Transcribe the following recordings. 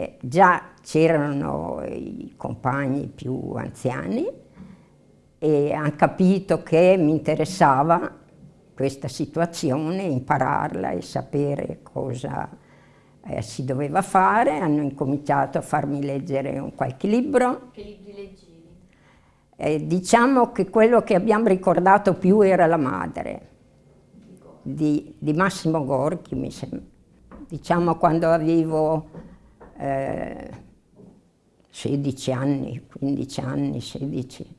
eh, già c'erano i compagni più anziani e hanno capito che mi interessava questa situazione, impararla e sapere cosa eh, si doveva fare. Hanno incominciato a farmi leggere un qualche libro. Che libri leggevi? Eh, diciamo che quello che abbiamo ricordato più era La madre, di, di Massimo Gorchi, mi sembra. Diciamo quando avevo eh, 16 anni, 15 anni, 16.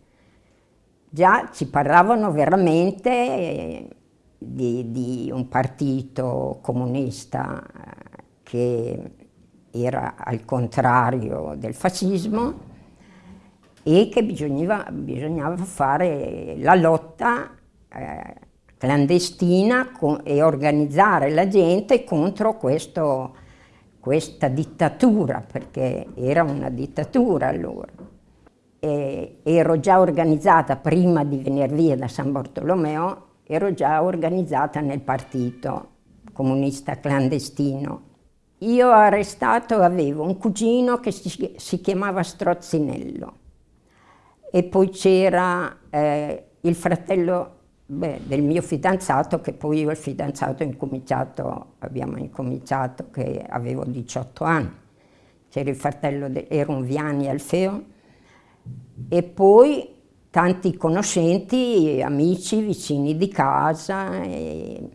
Già ci parlavano veramente di, di un partito comunista eh, che era al contrario del fascismo e che bisognava, bisognava fare la lotta eh, clandestina e organizzare la gente contro questo, questa dittatura, perché era una dittatura allora. E ero già organizzata prima di venire via da San Bartolomeo, ero già organizzata nel partito comunista clandestino. Io arrestato avevo un cugino che si, si chiamava Strozzinello e poi c'era eh, il fratello beh, del mio fidanzato, che poi io e il fidanzato incominciato, abbiamo incominciato che avevo 18 anni. C'era il fratello, de, era un Viani Alfeo, e poi tanti conoscenti, amici, vicini di casa. E,